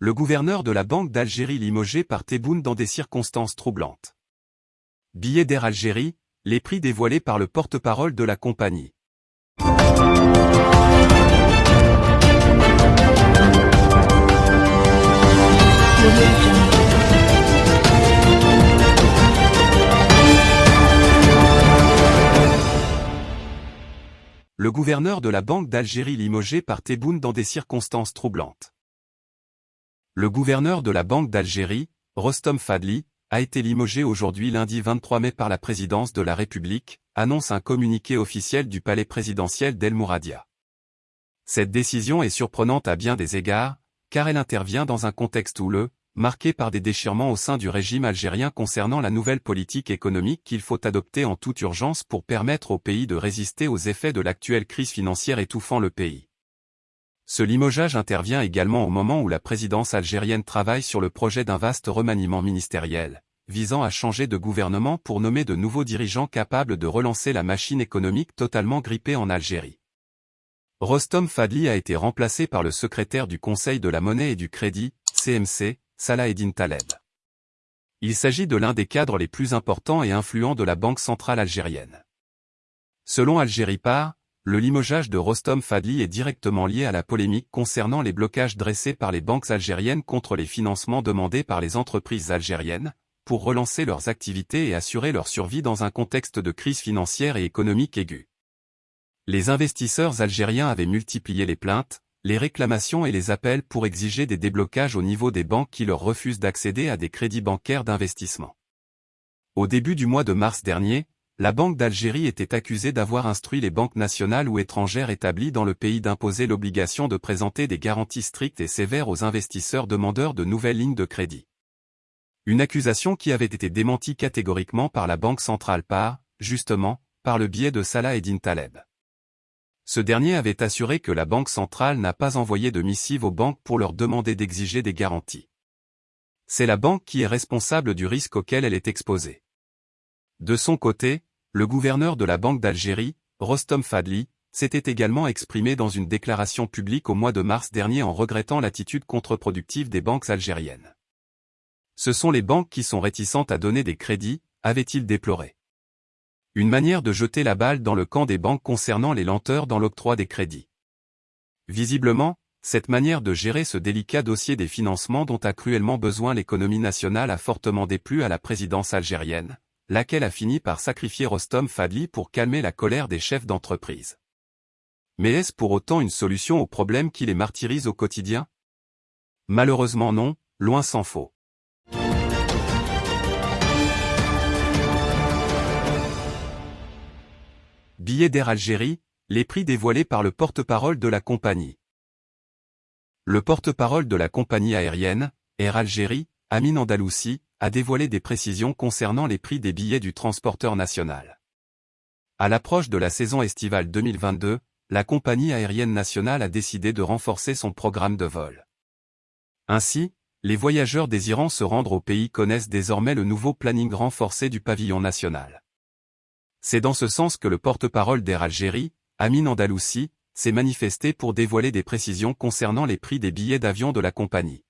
le gouverneur de la Banque d'Algérie limogé par Tebboune dans des circonstances troublantes. Billets d'Air Algérie, les prix dévoilés par le porte-parole de la compagnie. Le gouverneur de la Banque d'Algérie limogé par Tebboune dans des circonstances troublantes. Le gouverneur de la Banque d'Algérie, Rostom Fadli, a été limogé aujourd'hui lundi 23 mai par la présidence de la République, annonce un communiqué officiel du palais présidentiel d'El Mouradia. Cette décision est surprenante à bien des égards, car elle intervient dans un contexte houleux, marqué par des déchirements au sein du régime algérien concernant la nouvelle politique économique qu'il faut adopter en toute urgence pour permettre au pays de résister aux effets de l'actuelle crise financière étouffant le pays. Ce limogeage intervient également au moment où la présidence algérienne travaille sur le projet d'un vaste remaniement ministériel, visant à changer de gouvernement pour nommer de nouveaux dirigeants capables de relancer la machine économique totalement grippée en Algérie. Rostom Fadli a été remplacé par le secrétaire du Conseil de la monnaie et du crédit, CMC, Salah Eddin Taleb. Il s'agit de l'un des cadres les plus importants et influents de la Banque centrale algérienne. Selon Algérie Par, le limogeage de Rostom Fadli est directement lié à la polémique concernant les blocages dressés par les banques algériennes contre les financements demandés par les entreprises algériennes, pour relancer leurs activités et assurer leur survie dans un contexte de crise financière et économique aiguë. Les investisseurs algériens avaient multiplié les plaintes, les réclamations et les appels pour exiger des déblocages au niveau des banques qui leur refusent d'accéder à des crédits bancaires d'investissement. Au début du mois de mars dernier, la Banque d'Algérie était accusée d'avoir instruit les banques nationales ou étrangères établies dans le pays d'imposer l'obligation de présenter des garanties strictes et sévères aux investisseurs demandeurs de nouvelles lignes de crédit. Une accusation qui avait été démentie catégoriquement par la Banque centrale par, justement, par le biais de Salah Eddin Taleb. Ce dernier avait assuré que la Banque centrale n'a pas envoyé de missive aux banques pour leur demander d'exiger des garanties. C'est la banque qui est responsable du risque auquel elle est exposée. De son côté, le gouverneur de la Banque d'Algérie, Rostom Fadli, s'était également exprimé dans une déclaration publique au mois de mars dernier en regrettant l'attitude contre-productive des banques algériennes. Ce sont les banques qui sont réticentes à donner des crédits, avait-il déploré. Une manière de jeter la balle dans le camp des banques concernant les lenteurs dans l'octroi des crédits. Visiblement, cette manière de gérer ce délicat dossier des financements dont a cruellement besoin l'économie nationale a fortement déplu à la présidence algérienne, laquelle a fini par sacrifier Rostom Fadli pour calmer la colère des chefs d'entreprise. Mais est-ce pour autant une solution aux problèmes qui les martyrisent au quotidien? Malheureusement non, loin s'en faut. Billets d'Air Algérie, les prix dévoilés par le porte-parole de la compagnie. Le porte-parole de la compagnie aérienne, Air Algérie, Amin Andalousi, a dévoilé des précisions concernant les prix des billets du transporteur national. À l'approche de la saison estivale 2022, la compagnie aérienne nationale a décidé de renforcer son programme de vol. Ainsi, les voyageurs désirant se rendre au pays connaissent désormais le nouveau planning renforcé du pavillon national. C'est dans ce sens que le porte-parole d'Air Algérie, Amin Andalousi, s'est manifesté pour dévoiler des précisions concernant les prix des billets d'avion de la compagnie.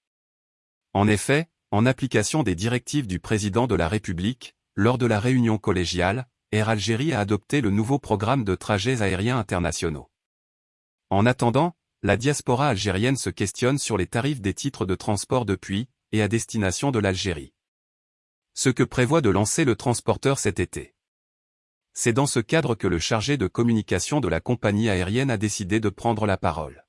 En effet, en application des directives du président de la République, lors de la réunion collégiale, Air Algérie a adopté le nouveau programme de trajets aériens internationaux. En attendant, la diaspora algérienne se questionne sur les tarifs des titres de transport depuis, et à destination de l'Algérie. Ce que prévoit de lancer le transporteur cet été. C'est dans ce cadre que le chargé de communication de la compagnie aérienne a décidé de prendre la parole.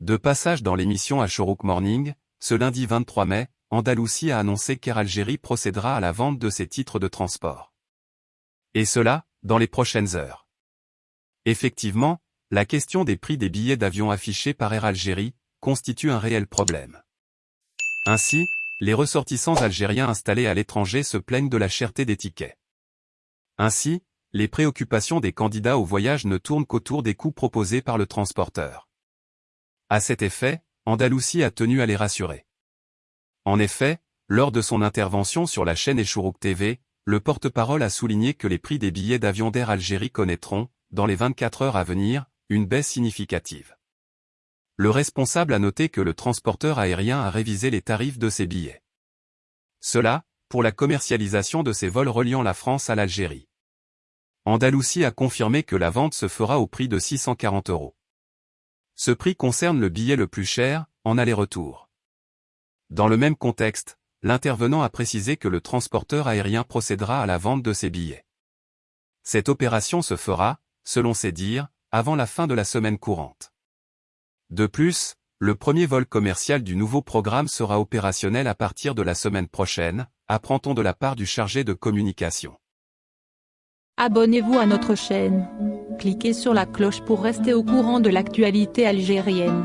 De passage dans l'émission à Morning, ce lundi 23 mai, Andalousie a annoncé qu'Air Algérie procédera à la vente de ses titres de transport. Et cela, dans les prochaines heures. Effectivement, la question des prix des billets d'avion affichés par Air Algérie constitue un réel problème. Ainsi, les ressortissants algériens installés à l'étranger se plaignent de la cherté des tickets. Ainsi, les préoccupations des candidats au voyage ne tournent qu'autour des coûts proposés par le transporteur. À cet effet, Andalousie a tenu à les rassurer. En effet, lors de son intervention sur la chaîne Echourouk TV, le porte-parole a souligné que les prix des billets d'avion d'Air Algérie connaîtront, dans les 24 heures à venir, une baisse significative. Le responsable a noté que le transporteur aérien a révisé les tarifs de ses billets. Cela, pour la commercialisation de ses vols reliant la France à l'Algérie. Andalousie a confirmé que la vente se fera au prix de 640 euros. Ce prix concerne le billet le plus cher, en aller-retour. Dans le même contexte, l'intervenant a précisé que le transporteur aérien procédera à la vente de ses billets. Cette opération se fera, selon ses dires, avant la fin de la semaine courante. De plus, le premier vol commercial du nouveau programme sera opérationnel à partir de la semaine prochaine, apprend-on de la part du chargé de communication. Abonnez-vous à notre chaîne. Cliquez sur la cloche pour rester au courant de l'actualité algérienne.